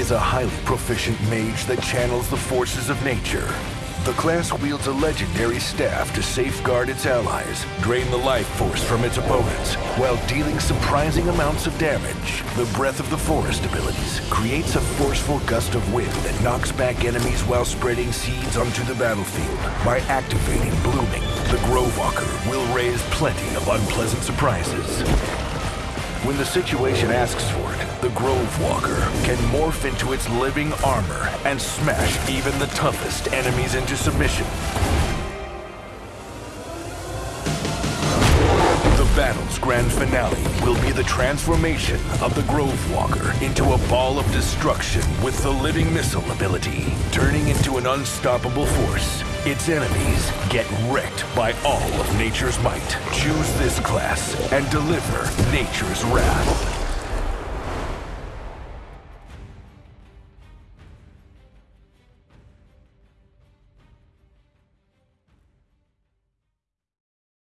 is a highly proficient mage that channels the forces of nature. The class wields a legendary staff to safeguard its allies, drain the life force from its opponents, while dealing surprising amounts of damage. The Breath of the Forest abilities creates a forceful gust of wind that knocks back enemies while spreading seeds onto the battlefield. By activating Blooming, the Grove Walker will raise plenty of unpleasant surprises. When the situation asks for it, the Grove Walker can morph into its living armor and smash even the toughest enemies into submission. Battle's grand finale will be the transformation of the Grove Walker into a ball of destruction with the living missile ability, turning into an unstoppable force. Its enemies get wrecked by all of nature's might. Choose this class and deliver nature's wrath.